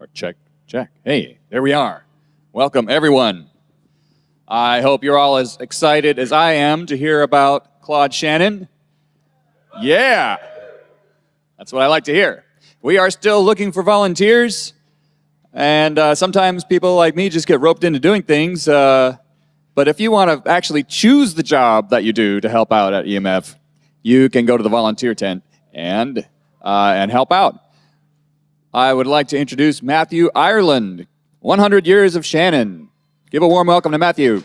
Or check, check. Hey, there we are. Welcome, everyone. I hope you're all as excited as I am to hear about Claude Shannon. Yeah, that's what I like to hear. We are still looking for volunteers, and uh, sometimes people like me just get roped into doing things. Uh, but if you want to actually choose the job that you do to help out at EMF, you can go to the volunteer tent and, uh, and help out. I would like to introduce Matthew Ireland, 100 Years of Shannon. Give a warm welcome to Matthew.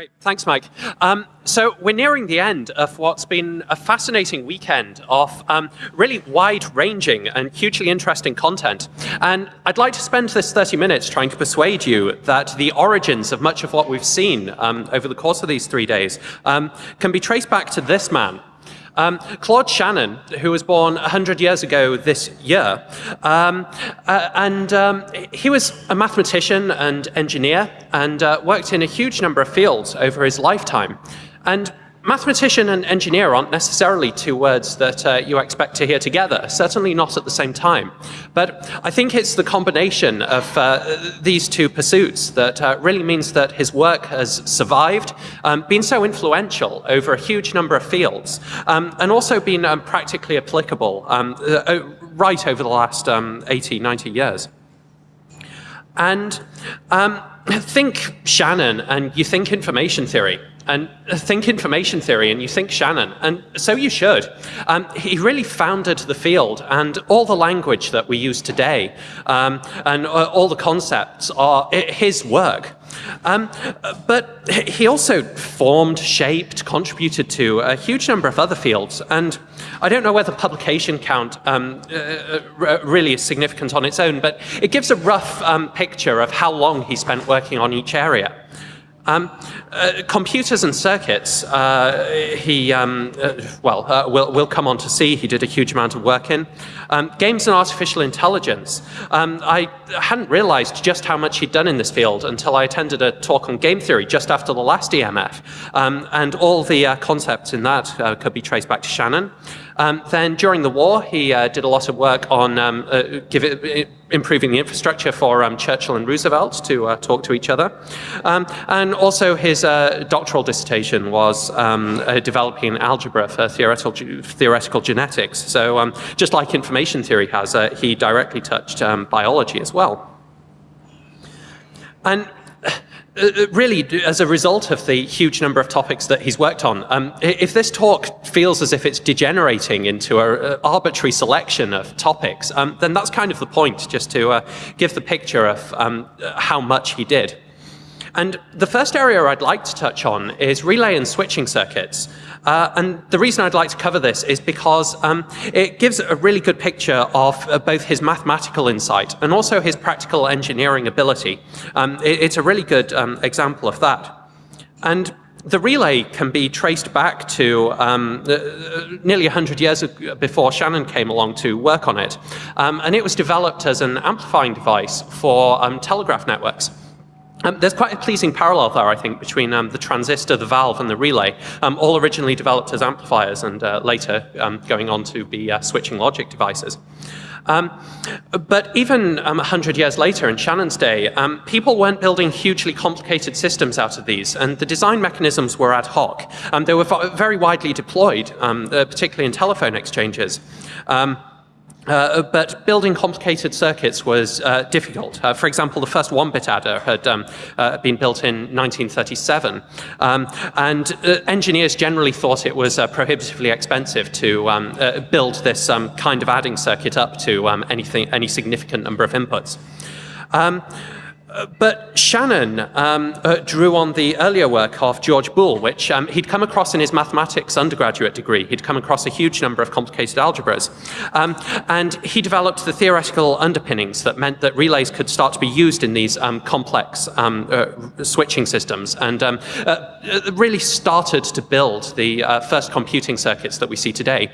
Great, thanks, Mike. Um, so we're nearing the end of what's been a fascinating weekend of um, really wide-ranging and hugely interesting content. And I'd like to spend this 30 minutes trying to persuade you that the origins of much of what we've seen um, over the course of these three days um, can be traced back to this man, um, Claude Shannon, who was born 100 years ago this year, um, uh, and um, he was a mathematician and engineer and uh, worked in a huge number of fields over his lifetime. And Mathematician and engineer aren't necessarily two words that uh, you expect to hear together, certainly not at the same time. But I think it's the combination of uh, these two pursuits that uh, really means that his work has survived, um, been so influential over a huge number of fields, um, and also been um, practically applicable um, uh, right over the last um, 80, 90 years. And um, think Shannon and you think information theory and think information theory and you think Shannon, and so you should. Um, he really founded the field and all the language that we use today um, and uh, all the concepts are his work. Um, but he also formed, shaped, contributed to a huge number of other fields. And I don't know whether publication count um, uh, uh really is significant on its own, but it gives a rough um, picture of how long he spent working on each area. Um, uh, computers and circuits, uh, he, um, uh, well, uh, we'll, we'll come on to see, he did a huge amount of work in. Um, games and artificial intelligence. Um, I hadn't realized just how much he'd done in this field until I attended a talk on game theory just after the last EMF. Um, and all the uh, concepts in that uh, could be traced back to Shannon. Um, then during the war, he uh, did a lot of work on um, uh, it, improving the infrastructure for um, Churchill and Roosevelt to uh, talk to each other. Um, and also his uh, doctoral dissertation was um, uh, developing algebra for theoretical, theoretical genetics. So um, just like information theory has, uh, he directly touched biology as well. And really, as a result of the huge number of topics that he's worked on, um, if this talk feels as if it's degenerating into an arbitrary selection of topics, um, then that's kind of the point, just to uh, give the picture of um, how much he did. And the first area I'd like to touch on is relay and switching circuits. Uh, and the reason I'd like to cover this is because um, it gives a really good picture of uh, both his mathematical insight and also his practical engineering ability. Um, it, it's a really good um, example of that. And the relay can be traced back to um, uh, nearly 100 years before Shannon came along to work on it. Um, and it was developed as an amplifying device for um, telegraph networks. Um, there's quite a pleasing parallel there, I think, between um, the transistor, the valve, and the relay, um, all originally developed as amplifiers and uh, later um, going on to be uh, switching logic devices. Um, but even 100 um, years later, in Shannon's day, people weren't building hugely complicated systems out of these, and the design mechanisms were ad hoc. they were very widely deployed, uh, particularly in telephone exchanges. Uh, but building complicated circuits was uh, difficult. Uh, for example, the first one-bit adder had um, uh, been built in 1937, um, and uh, engineers generally thought it was prohibitively expensive to um, build this um, kind of adding circuit up to um, anything, any significant number of inputs. But Shannon um, uh, drew on the earlier work of George Boole, which um, he'd come across in his mathematics undergraduate degree. He'd come across a huge number of complicated algebras. Um, and he developed the theoretical underpinnings that meant that relays could start to be used in these um, complex um, uh, switching systems and um, uh, really started to build the uh, first computing circuits that we see today.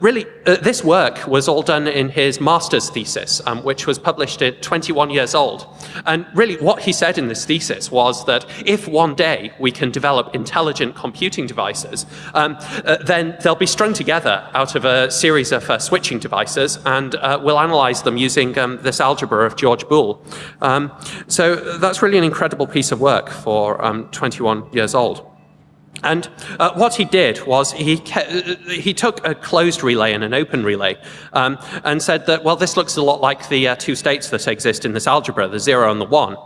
really, uh, this work was all done in his master's thesis, which was published at 21 years old. And and really what he said in this thesis was that if one day we can develop intelligent computing devices, um, uh, then they'll be strung together out of a series of uh, switching devices, and uh, we'll analyze them using um, this algebra of George Boole. Um, so that's really an incredible piece of work for um, 21 years old. And uh, what he did was he, he took a closed relay and an open relay um, and said that, well, this looks a lot like the uh, two states that exist in this algebra, the zero and the one.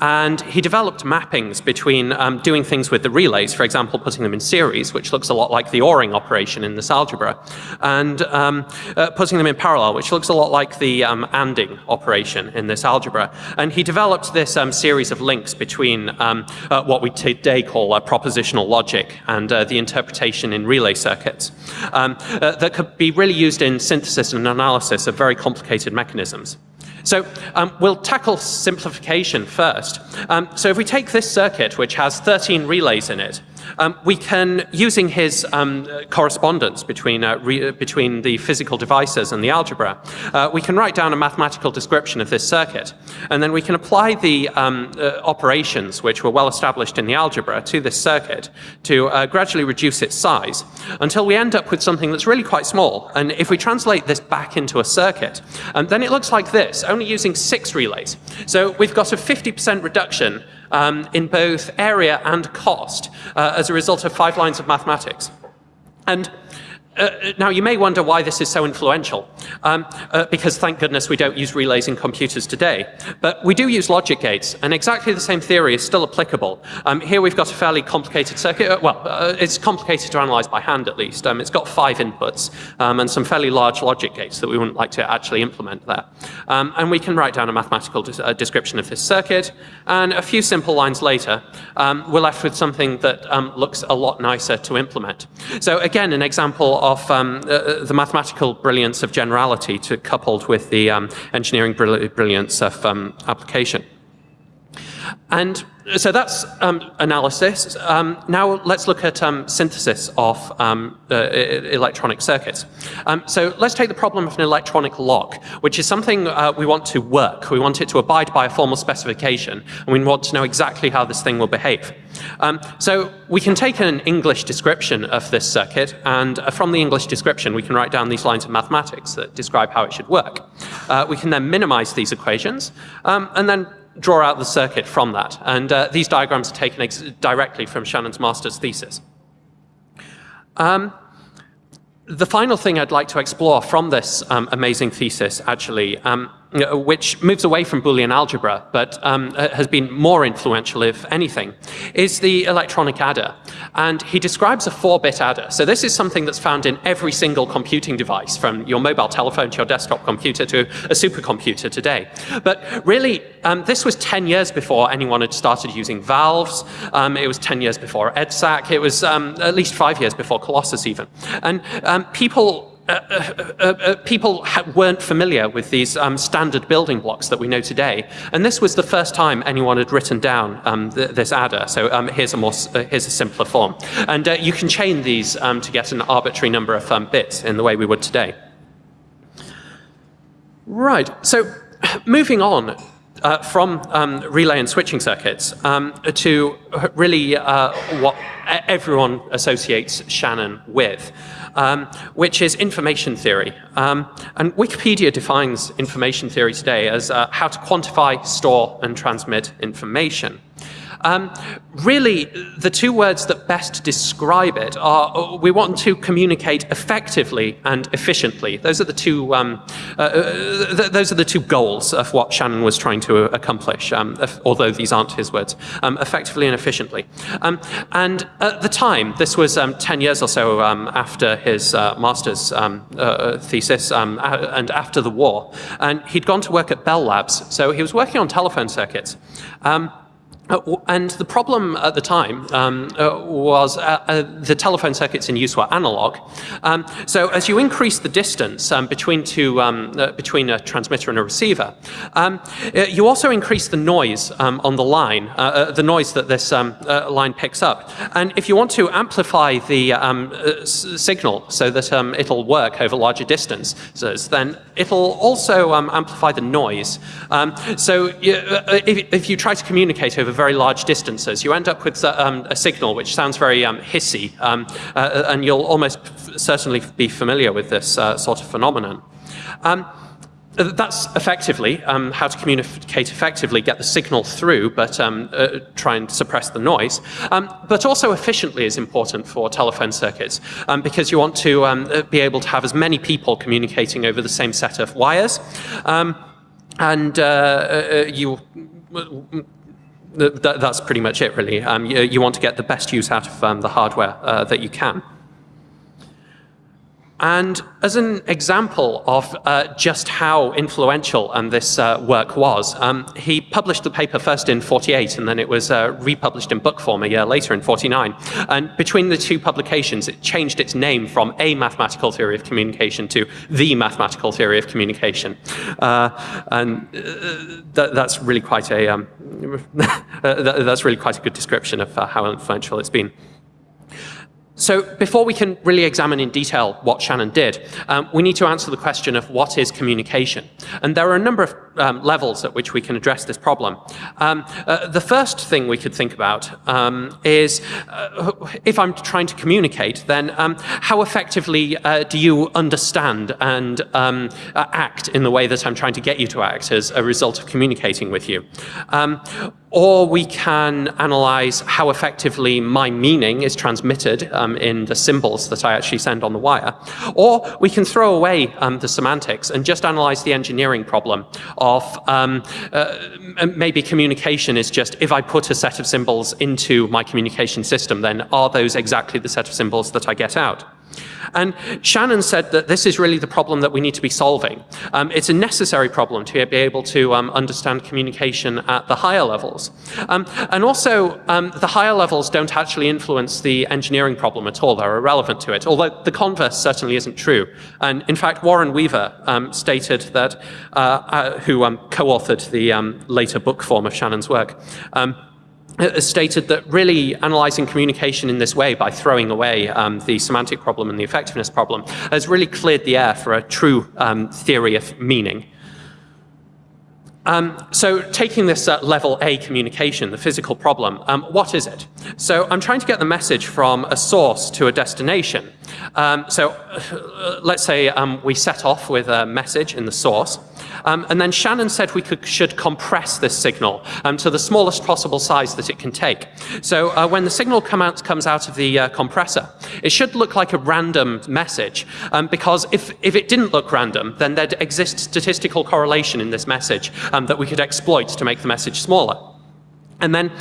And he developed mappings between um, doing things with the relays, for example, putting them in series, which looks a lot like the ORing operation in this algebra, and um, uh, putting them in parallel, which looks a lot like the um, ANDing operation in this algebra. And he developed this um, series of links between um, uh, what we today call propositional logic logic and uh, the interpretation in relay circuits um, uh, that could be really used in synthesis and analysis of very complicated mechanisms. So um, we'll tackle simplification first. Um, so if we take this circuit, which has 13 relays in it, um, we can, using his um, correspondence between, uh, between the physical devices and the algebra, uh, we can write down a mathematical description of this circuit. And then we can apply the um, uh, operations, which were well established in the algebra, to this circuit to uh, gradually reduce its size until we end up with something that's really quite small. And if we translate this back into a circuit, um, then it looks like this, only using six relays. So we've got a 50% reduction um, in both area and cost uh, as a result of five lines of mathematics. And uh, now, you may wonder why this is so influential, um, uh, because thank goodness we don't use relays in computers today. But we do use logic gates, and exactly the same theory is still applicable. Um, here we've got a fairly complicated circuit. Uh, well, uh, it's complicated to analyze by hand, at least. Um, it's got five inputs um, and some fairly large logic gates that we wouldn't like to actually implement there. Um, and we can write down a mathematical uh, description of this circuit, and a few simple lines later, um, we're left with something that looks a lot nicer to implement. So again, an example of um, uh, uh, the mathematical brilliance of generality to, coupled with the um, engineering brilliance of um, application. And so that's um, analysis. Um, now let's look at synthesis of uh, electronic circuits. So let's take the problem of an electronic lock, which is something uh, we want to work. We want it to abide by a formal specification, and we want to know exactly how this thing will behave. Um, so we can take an English description of this circuit, and uh, from the English description we can write down these lines of mathematics that describe how it should work. Uh, we can then minimize these equations, and then draw out the circuit from that. And uh, these diagrams are taken directly from Shannon's master's thesis. Um, the final thing I'd like to explore from this um, amazing thesis, actually, um, which moves away from Boolean algebra, but um, uh, has been more influential, if anything, is the electronic adder. And he describes a 4-bit adder. So this is something that's found in every single computing device, from your mobile telephone to your desktop computer to a supercomputer today. But really, um, this was 10 years before anyone had started using valves. Um, it was 10 years before EDSAC. It was um, at least five years before Colossus even. And um, people uh, uh, uh, uh, people weren't familiar with these um, standard building blocks that we know today. And this was the first time anyone had written down um, th this adder. So um, here's, a more, here's a simpler form. And you can chain these um, to get an arbitrary number of um, bits in the way we would today. Right, so moving on, uh, from um, relay and switching circuits um, to really uh, what everyone associates Shannon with, um, which is information theory. Um, and Wikipedia defines information theory today as uh, how to quantify, store, and transmit information. Um, really, the two words that best describe it are uh, we want to communicate effectively and efficiently. Those are the two, um, uh, uh th those are the two goals of what Shannon was trying to accomplish, um, although these aren't his words, um, effectively and efficiently. Um, and at the time, this was um, 10 years or so after his uh, master's uh, thesis and after the war, and he'd gone to work at Bell Labs, so he was working on telephone circuits. Um, Uh, and the problem at the time um, uh, was uh, uh, the telephone circuits in use were analog. Um, so as you increase the distance um, between, two, um, uh, between a transmitter and a receiver, um, uh, you also increase the noise um, on the line, the noise that this line picks up. And if you want to amplify the signal so that it'll work over larger distances, then it'll also amplify the noise. so if, if you try to communicate over very large distances, you end up with uh, um, a signal which sounds very um, hissy, um, uh, and you'll almost certainly be familiar with this uh, sort of phenomenon. Um, that's effectively um, how to communicate effectively, get the signal through, but um, uh, try and suppress the noise. But also efficiently is important for telephone circuits because you want to uh, be able to have as many people communicating over the same set of wires. And uh, you that's pretty much it, really. Um, you, you, want to get the best use out of um, the hardware uh, that you can. And as an example of uh, just how influential um, this uh, work was, um, he published the paper first in 48 and then it was uh, republished in book form a year later in 49. And between the two publications, it changed its name from A Mathematical Theory of Communication to The Mathematical Theory of Communication. Uh, and uh, that, that's really quite a um, that's really quite a good description of uh, how influential it's been. So before we can really examine in detail what Shannon did, um, we need to answer the question of what is communication. And there are a number of um, levels at which we can address this problem. Um, uh, the first thing we could think about um, is uh, if I'm trying to communicate, then um, how effectively uh, do you understand and um, uh, act in the way that I'm trying to get you to act as a result of communicating with you? Or we can analyze how effectively my meaning is transmitted um, in the symbols that I actually send on the wire. Or we can throw away um, the semantics and just analyze the engineering problem of um, uh, maybe communication is just if I put a set of symbols into my communication system, then are those exactly the set of symbols that I get out? And Shannon said that this is really the problem that we need to be solving. Um, it's a necessary problem to be able to um, understand communication at the higher levels. Um, and also, um, the higher levels don't actually influence the engineering problem at all. They're irrelevant to it, although the converse certainly isn't true. And in fact, Warren Weaver um, stated that, uh, uh, who um, co-authored the later book form of Shannon's work, stated that really analyzing communication in this way by throwing away um, the semantic problem and the effectiveness problem has really cleared the air for a true um, theory of meaning. Um, so taking this uh, level A communication, the physical problem, um, what is it? So I'm trying to get the message from a source to a destination. Um, so uh, let's say um, we set off with a message in the source. Um, and then Shannon said we could, should compress this signal um, to the smallest possible size that it can take. So uh, when the signal come out, comes out of the uh, compressor, it should look like a random message. Um, because if, if it didn't look random, then there'd exist statistical correlation in this message um, that we could exploit to make the message smaller. And then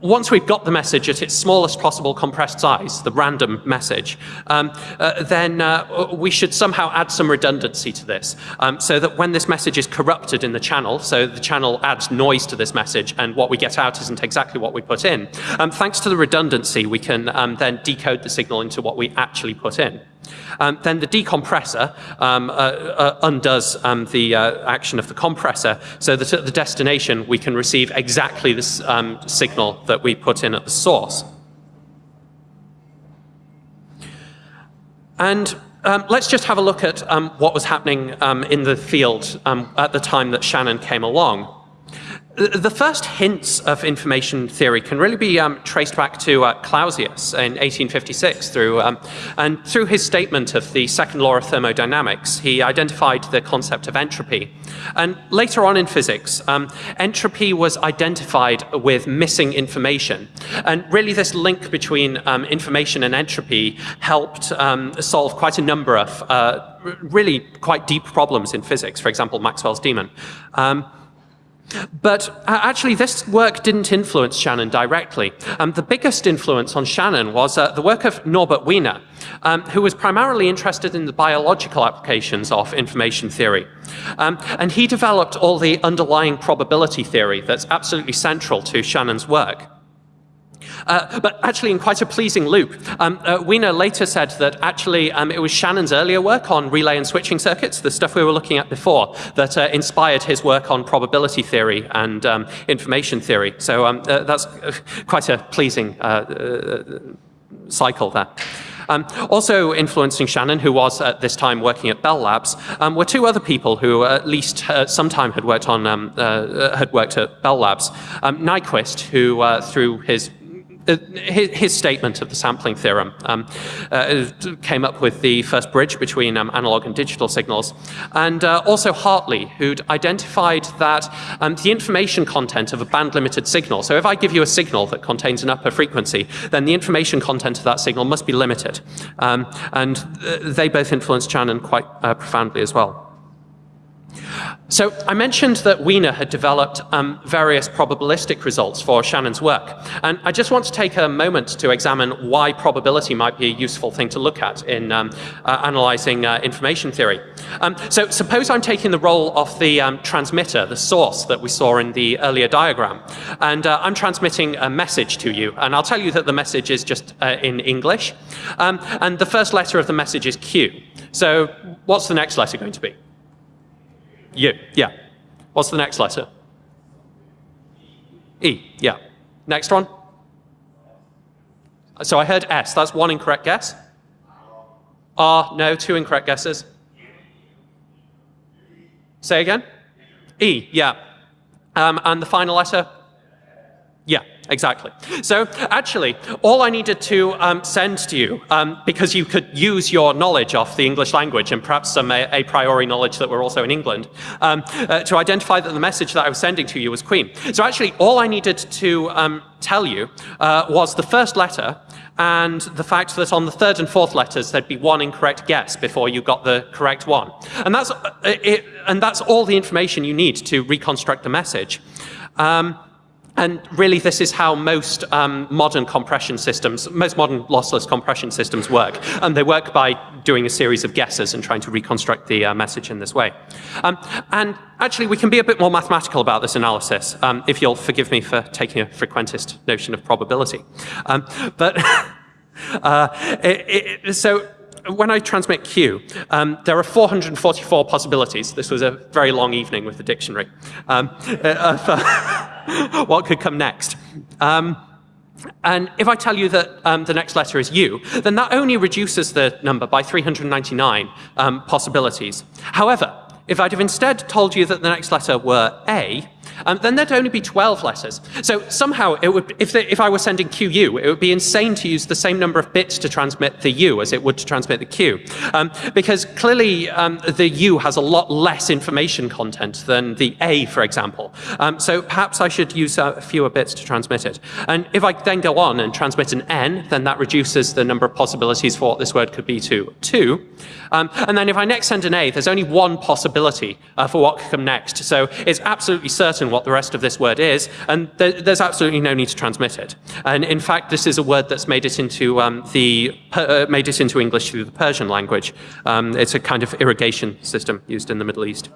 once we've got the message at its smallest possible compressed size, the random message, um, uh, then uh, we should somehow add some redundancy to this um, so that when this message is corrupted in the channel, so the channel adds noise to this message and what we get out isn't exactly what we put in, um, thanks to the redundancy we can um, then decode the signal into what we actually put in. Um, then the decompressor um, uh, uh, undoes um, the uh, action of the compressor so that at the destination we can receive exactly the um, signal that we put in at the source. And um, let's just have a look at um, what was happening in the field at the time that Shannon came along the first hints of information theory can really be um, traced back to uh, Clausius in 1856 through, um, and through his statement of the second law of thermodynamics, he identified the concept of entropy. And later on in physics, um, entropy was identified with missing information. And really this link between um, information and entropy helped um, solve quite a number of uh, really quite deep problems in physics, for example, Maxwell's demon. Um, But uh, actually, this work didn't influence Shannon directly. Um, the biggest influence on Shannon was uh, the work of Norbert Wiener, um, who was primarily interested in the biological applications of information theory. Um, and he developed all the underlying probability theory that's absolutely central to Shannon's work. Uh, but actually, in quite a pleasing loop, um, uh, Wiener later said that actually um, it was Shannon's earlier work on relay and switching circuits, the stuff we were looking at before, that uh, inspired his work on probability theory and um, information theory. So um, uh, that's uh, quite a pleasing uh, cycle there. Um, also influencing Shannon, who was at this time working at Bell Labs, um, were two other people who at least uh, some time had worked on um, uh, had worked at Bell Labs. Um, Nyquist, who uh, through his uh, his, his, statement of the sampling theorem um, uh, came up with the first bridge between um, analog and digital signals. And uh, also Hartley, who'd identified that um, the information content of a band-limited signal, so if I give you a signal that contains an upper frequency, then the information content of that signal must be limited. Um, and uh, they both influenced Shannon quite uh, profoundly as well. So I mentioned that Wiener had developed um, various probabilistic results for Shannon's work. And I just want to take a moment to examine why probability might be a useful thing to look at in um, uh, analyzing uh, information theory. Um, so suppose I'm taking the role of the um, transmitter, the source that we saw in the earlier diagram. And uh, I'm transmitting a message to you. And I'll tell you that the message is just uh, in English. Um, and the first letter of the message is Q. So what's the next letter going to be? U, yeah. What's the next letter? E, yeah. Next one? So I heard S. That's one incorrect guess. R, no, two incorrect guesses. Say again? E, yeah. Um, and the final letter? Exactly. So actually, all I needed to um, send to you, um, because you could use your knowledge of the English language and perhaps some a, a priori knowledge that we're also in England, um, uh, to identify that the message that I was sending to you was Queen. So actually, all I needed to um, tell you uh, was the first letter and the fact that on the third and fourth letters there'd be one incorrect guess before you got the correct one. And that's, uh, it, and that's all the information you need to reconstruct the message. Um, and really, this is how most um, modern compression systems, most modern lossless compression systems work. And they work by doing a series of guesses and trying to reconstruct the uh, message in this way. Um, and actually, we can be a bit more mathematical about this analysis, um, if you'll forgive me for taking a frequentist notion of probability. Um, but uh, it, it, so when I transmit Q, um, there are 444 possibilities. This was a very long evening with the dictionary. Um, uh, what could come next? Um, and if I tell you that um, the next letter is U, then that only reduces the number by 399 um, possibilities. However, if I'd have instead told you that the next letter were A, um, then there'd only be 12 letters. So somehow, it would, if, the, if I were sending QU, it would be insane to use the same number of bits to transmit the U as it would to transmit the Q. Um, because clearly, um, the U has a lot less information content than the A, for example. Um, so perhaps I should use uh, fewer bits to transmit it. And if I then go on and transmit an N, then that reduces the number of possibilities for what this word could be to 2. Um, and then if I next send an A, there's only one possibility uh, for what could come next. So it's absolutely certain what the rest of this word is, and th there's absolutely no need to transmit it. And in fact, this is a word that's made it into um, the uh, made it into English through the Persian language. Um, it's a kind of irrigation system used in the Middle East.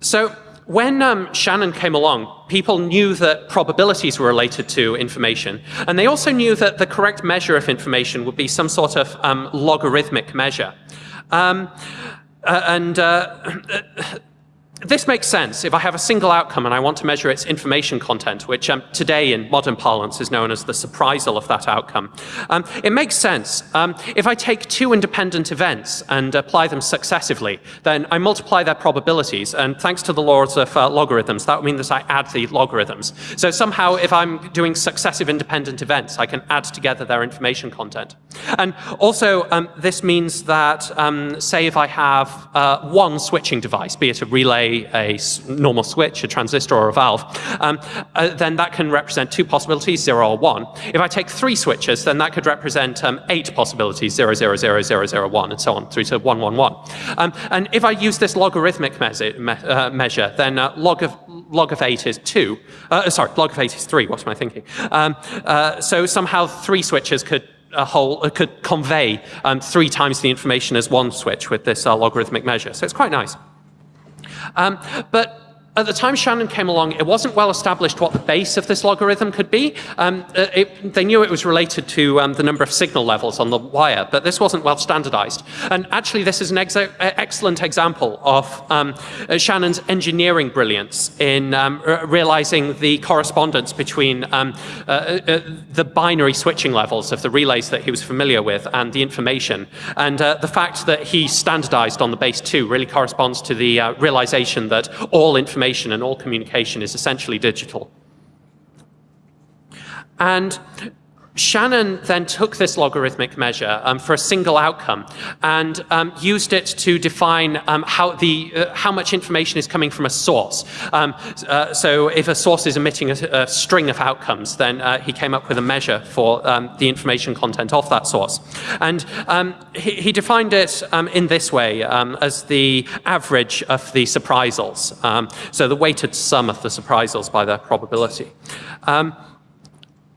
So when um, Shannon came along, people knew that probabilities were related to information, and they also knew that the correct measure of information would be some sort of um, logarithmic measure. Um, uh, and uh, this makes sense if I have a single outcome and I want to measure its information content, which um, today in modern parlance is known as the surprisal of that outcome. Um, it makes sense. Um, if I take two independent events and apply them successively, then I multiply their probabilities, and thanks to the laws of uh, logarithms, that would mean that I add the logarithms. So somehow, if I'm doing successive independent events, I can add together their information content. And also, um, this means that, um, say if I have uh, one switching device, be it a relay say a normal switch, a transistor, or a valve, um, uh, then that can represent two possibilities, 0 or 1. If I take three switches, then that could represent um, eight possibilities, 0, 0, 0, 0, 0, 1, and so on, through to 1, 1, 1. Um, and if I use this logarithmic measure, me uh, measure then uh, log, of, log of 8 is 2. Uh, sorry, log of 8 is 3. What am I thinking? Um, uh, so somehow three switches could a whole uh, could convey um, three times the information as one switch with this uh, logarithmic measure. So it's quite nice. Um, but at the time Shannon came along, it wasn't well established what the base of this logarithm could be. Um, uh, it, they knew it was related to um, the number of signal levels on the wire, but this wasn't well standardized. And actually, this is an ex excellent example of um, uh, Shannon's engineering brilliance in um, realizing the correspondence between um, uh, uh, the binary switching levels of the relays that he was familiar with and the information. And uh, the fact that he standardized on the base 2 really corresponds to the uh, realization that all information information and all communication is essentially digital. And Shannon then took this logarithmic measure um, for a single outcome and um, used it to define um, how, the, uh, how much information is coming from a source. Um, uh, so if a source is emitting a, a string of outcomes, then uh, he came up with a measure for um, the information content of that source. And um, he, he, defined it in this way as the average of the surprisals. so the weighted sum of the surprisals by their probability.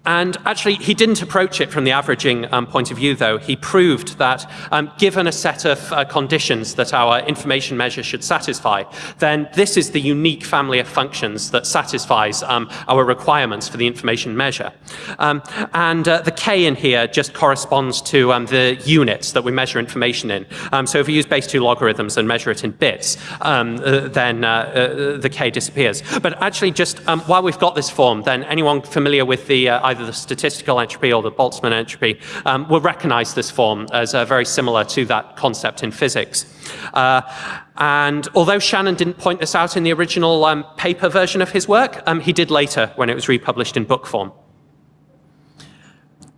And actually, he didn't approach it from the averaging um, point of view, though. He proved that um, given a set of uh, conditions that our information measure should satisfy, then this is the unique family of functions that satisfies um, our requirements for the information measure. Um, and uh, the k in here just corresponds to um, the units that we measure information in. Um, so if we use base 2 logarithms and measure it in bits, uh, then uh, uh, the k disappears. But actually, just while we've got this form, then anyone familiar with the uh, either the statistical entropy or the Boltzmann entropy, um, will recognize this form as uh, very similar to that concept in physics. Uh, and although Shannon didn't point this out in the original um, paper version of his work, um, he did later when it was republished in book form.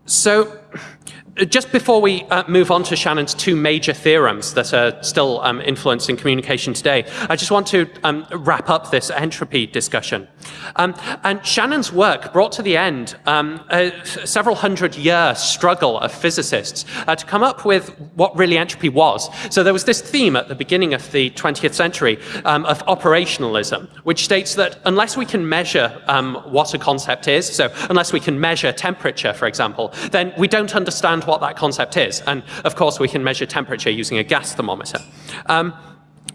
So just before we uh, move on to Shannon's two major theorems that are still um, influencing communication today, I just want to um, wrap up this entropy discussion. Um, and Shannon's work brought to the end um, a several hundred year struggle of physicists uh, to come up with what really entropy was. So there was this theme at the beginning of the 20th century um, of operationalism, which states that unless we can measure um, what a concept is, so unless we can measure temperature, for example, then we don't understand understand what that concept is. And of course, we can measure temperature using a gas thermometer. Um,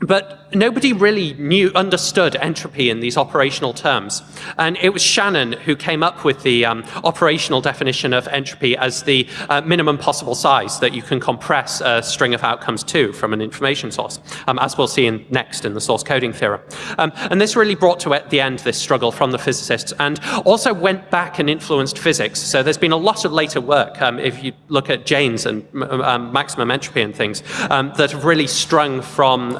but nobody really knew, understood entropy in these operational terms. And it was Shannon who came up with the um, operational definition of entropy as the uh, minimum possible size that you can compress a string of outcomes to from an information source, um, as we'll see in, next in the source coding theorem. Um, and this really brought to the end this struggle from the physicists and also went back and influenced physics. So there's been a lot of later work, um, if you look at Jaynes and um, maximum entropy and things, um, that have really strung from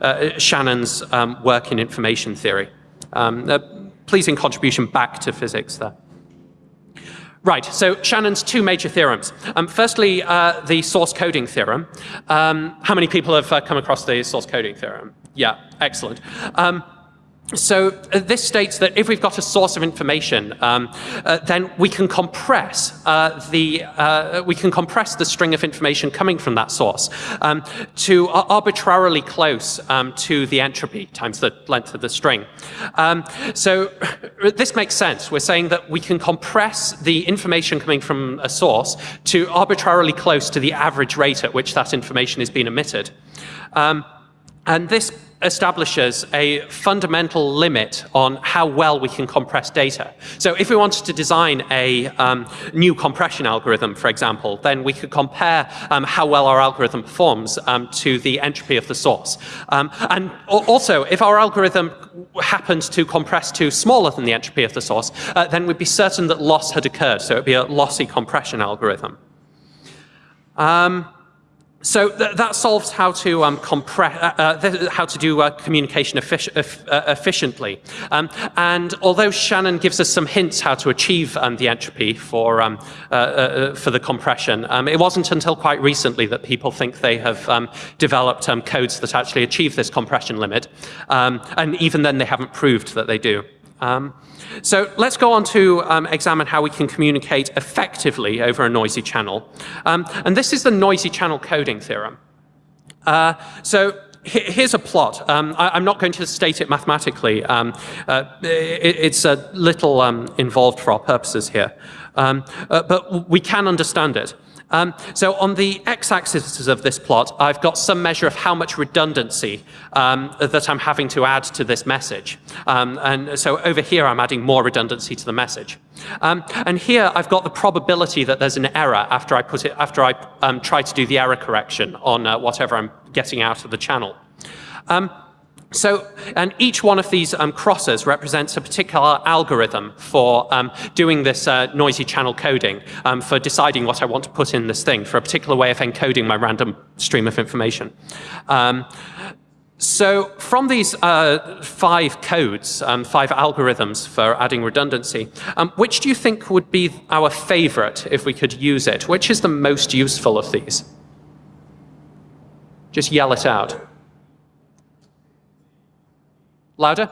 uh, Shannon's um, work in information theory. Um, a pleasing contribution back to physics there. Right, so Shannon's two major theorems. Um, firstly, uh, the source coding theorem. Um, how many people have uh, come across the source coding theorem? Yeah, excellent. Um, so uh, this states that if we've got a source of information, um, uh, then we can compress uh, the uh, we can compress the string of information coming from that source um, to arbitrarily close um, to the entropy times the length of the string. Um, so this makes sense. We're saying that we can compress the information coming from a source to arbitrarily close to the average rate at which that information is being emitted. Um, and this establishes a fundamental limit on how well we can compress data. So if we wanted to design a um, new compression algorithm, for example, then we could compare um, how well our algorithm performs um, to the entropy of the source. Um, and also, if our algorithm happens to compress to smaller than the entropy of the source, uh, then we'd be certain that loss had occurred. So it would be a lossy compression algorithm. Um, so th that solves how to um, compress, uh, uh, how to do uh, communication effic uh, efficiently. Um, and although Shannon gives us some hints how to achieve um, the entropy for um, uh, uh, for the compression, um, it wasn't until quite recently that people think they have um, developed codes that actually achieve this compression limit. and even then, they haven't proved that they do. Um, so let's go on to um, examine how we can communicate effectively over a noisy channel. Um, and this is the noisy channel coding theorem. Uh, so here's a plot. Um, I, am not going to state it mathematically. Um, uh, it, it's a little um, involved for our purposes here. Uh, but we can understand it. Um, so on the x-axis of this plot, I've got some measure of how much redundancy um, that I'm having to add to this message. Um, and so over here, I'm adding more redundancy to the message. Um, and here, I've got the probability that there's an error after I put it, after I um, try to do the error correction on uh, whatever I'm getting out of the channel. Um, so, and each one of these um, crosses represents a particular algorithm for um, doing this uh, noisy channel coding, um, for deciding what I want to put in this thing, for a particular way of encoding my random stream of information. Um, so from these uh, five codes, um, five algorithms for adding redundancy, um, which do you think would be our favorite if we could use it? Which is the most useful of these? Just yell it out. Louder?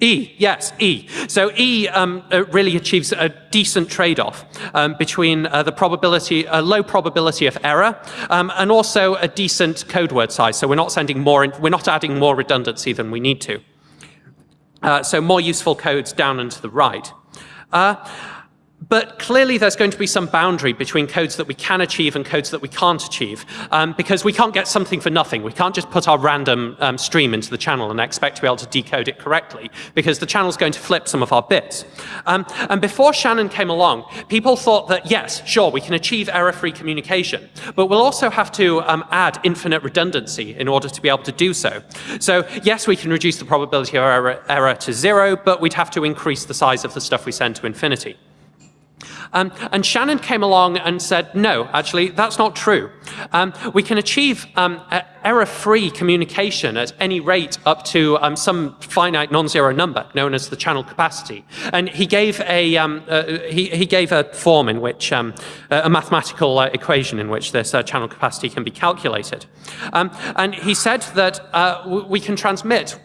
E, yes, E. So E um, uh, really achieves a decent trade-off um, between uh, the probability, a low probability of error, um, and also a decent code word size. So we're not sending more, in, we're not adding more redundancy than we need to. Uh, so more useful codes down and to the right. Uh, but clearly there's going to be some boundary between codes that we can achieve and codes that we can't achieve, um, because we can't get something for nothing. We can't just put our random um, stream into the channel and expect to be able to decode it correctly, because the channel's going to flip some of our bits. Um, and before Shannon came along, people thought that, yes, sure, we can achieve error-free communication, but we'll also have to um, add infinite redundancy in order to be able to do so. So yes, we can reduce the probability of error, error to zero, but we'd have to increase the size of the stuff we send to infinity. Um, and Shannon came along and said, no, actually, that's not true. Um, we can achieve um, error-free communication at any rate up to um, some finite non-zero number known as the channel capacity. And he gave a, um, uh, he, he, gave a form in which, um, a mathematical uh, equation in which this uh, channel capacity can be calculated. and he said that uh, we can transmit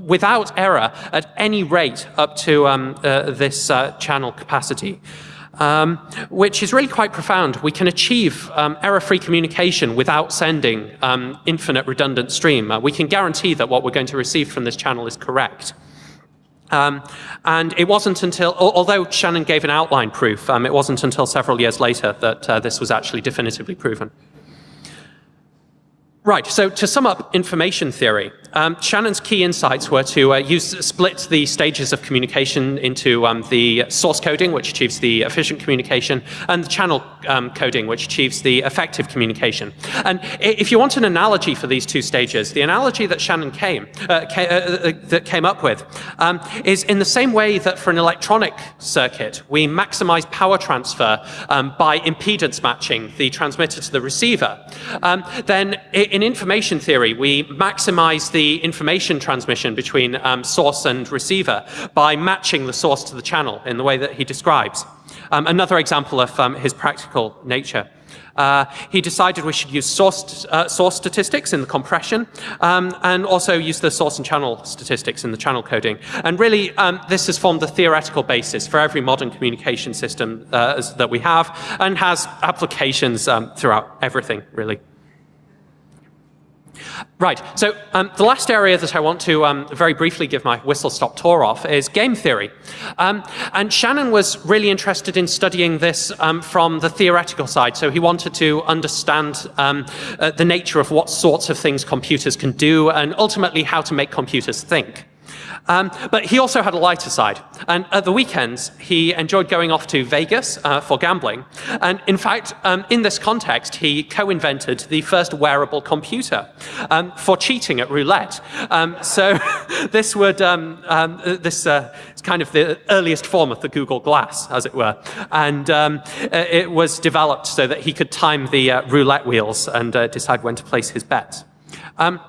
without error at any rate up to um, uh, this uh, channel capacity um, which is really quite profound. We can achieve um, error-free communication without sending um, infinite redundant stream. Uh, we can guarantee that what we're going to receive from this channel is correct. Um, and it wasn't until, although Shannon gave an outline proof, um, it wasn't until several years later that uh, this was actually definitively proven. Right, so to sum up information theory, um, Shannon's key insights were to uh, use, split the stages of communication into um, the source coding, which achieves the efficient communication, and the channel um, coding, which achieves the effective communication. And if you want an analogy for these two stages, the analogy that Shannon came, uh, ca uh, uh, that came up with um, is in the same way that for an electronic circuit, we maximize power transfer um, by impedance matching the transmitter to the receiver, um, then in information theory, we maximize the information transmission between um, source and receiver by matching the source to the channel in the way that he describes. Um, another example of um, his practical nature. Uh, he decided we should use source, uh, source statistics in the compression um, and also use the source and channel statistics in the channel coding. And really, um, this has formed the theoretical basis for every modern communication system uh, that we have and has applications um, throughout everything, really. Right, so um, the last area that I want to um, very briefly give my whistle-stop tour of is game theory. Um, and Shannon was really interested in studying this um, from the theoretical side, so he wanted to understand um, uh, the nature of what sorts of things computers can do and ultimately how to make computers think. Um, but he also had a lighter side. And at the weekends, he enjoyed going off to Vegas uh, for gambling. And in fact, um, in this context, he co-invented the first wearable computer um, for cheating at roulette. Um, so this would, um, um, this uh, is kind of the earliest form of the Google Glass, as it were. And it was developed so that he could time the uh, roulette wheels and uh, decide when to place his bets. Um,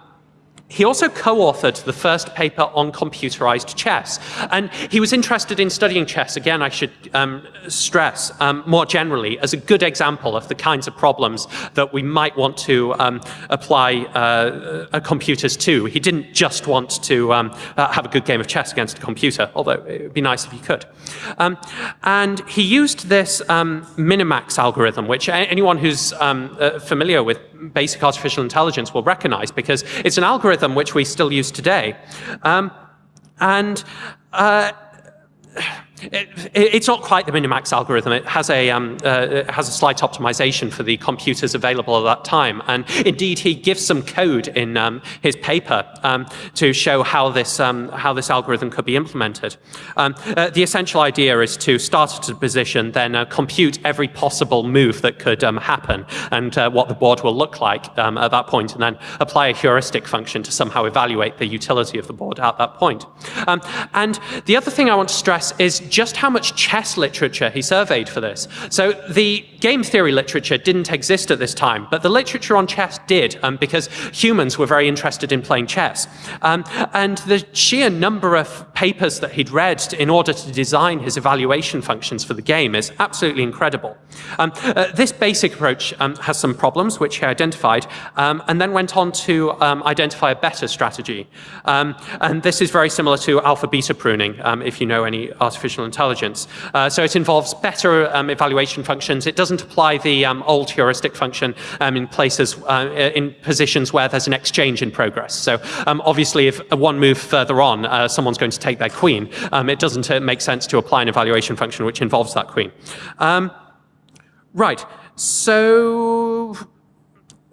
he also co-authored the first paper on computerized chess. And he was interested in studying chess, again, I should um, stress, um, more generally, as a good example of the kinds of problems that we might want to um, apply uh, uh, computers to. He didn't just want to um, uh, have a good game of chess against a computer, although it would be nice if he could. Um, and he used this um, minimax algorithm, which anyone who's uh, familiar with basic artificial intelligence will recognize because it's an algorithm which we still use today. Um, and uh, it, it's not quite the Minimax algorithm. It has a um, uh, has a slight optimization for the computers available at that time. And indeed, he gives some code in um, his paper um, to show how this um, how this algorithm could be implemented. Um, uh, the essential idea is to start at a position, then uh, compute every possible move that could um, happen and uh, what the board will look like at that point, and then apply a heuristic function to somehow evaluate the utility of the board at that point. and the other thing I want to stress is just how much chess literature he surveyed for this. So the game theory literature didn't exist at this time, but the literature on chess did, um, because humans were very interested in playing chess. Um, and the sheer number of papers that he'd read in order to design his evaluation functions for the game is absolutely incredible. Um, uh, this basic approach um, has some problems, which he identified, um, and then went on to um, identify a better strategy. and this is very similar to alpha-beta pruning, if you know any artificial artificial intelligence. Uh, so it involves better um, evaluation functions. It doesn't apply the um, old heuristic function um, in places, uh, in positions where there's an exchange in progress. So um, obviously if one move further on, uh, someone's going to take their queen, um, it doesn't uh, make sense to apply an evaluation function which involves that queen. Right. So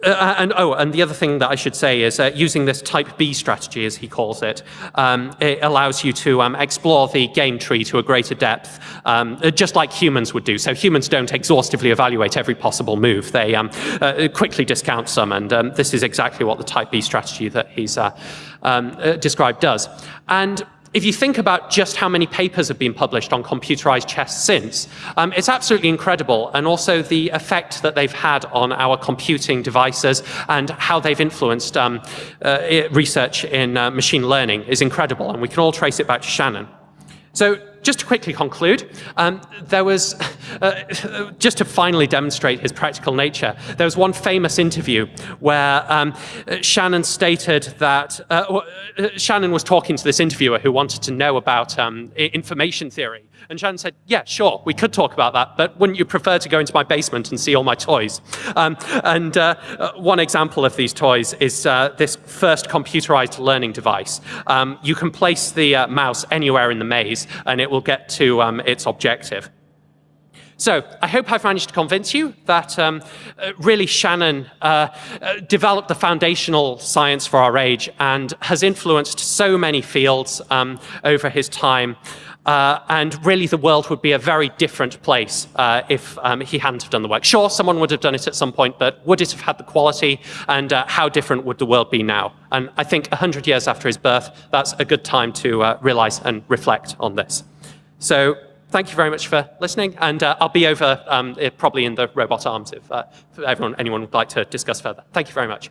uh, uh, and oh, and the other thing that I should say is uh, using this type B strategy, as he calls it, um, it allows you to um, explore the game tree to a greater depth, um, uh, just like humans would do. So humans don't exhaustively evaluate every possible move. They um, uh, quickly discount some, and um, this is exactly what the type B strategy that he's uh, um, described does. And if you think about just how many papers have been published on computerized chess since, um, it's absolutely incredible. And also the effect that they've had on our computing devices and how they've influenced um, uh, research in uh, machine learning is incredible. And we can all trace it back to Shannon. So just to quickly conclude, um, there was, uh, just to finally demonstrate his practical nature, there was one famous interview where um, Shannon stated that, uh, uh, Shannon was talking to this interviewer who wanted to know about um, information theory. And Shannon said, yeah, sure, we could talk about that, but wouldn't you prefer to go into my basement and see all my toys? Um, and uh, uh, one example of these toys is uh, this first computerized learning device. Um, you can place the uh, mouse anywhere in the maze, and it will get to um, its objective. So I hope I've managed to convince you that um, uh, really Shannon uh, uh, developed the foundational science for our age and has influenced so many fields um, over his time. Uh, and really the world would be a very different place uh, if um, he hadn't have done the work. Sure, someone would have done it at some point, but would it have had the quality and uh, how different would the world be now? And I think 100 years after his birth, that's a good time to uh, realize and reflect on this. So thank you very much for listening, and uh, I'll be over um, probably in the robot arms if, uh, everyone, anyone would like to discuss further. Thank you very much.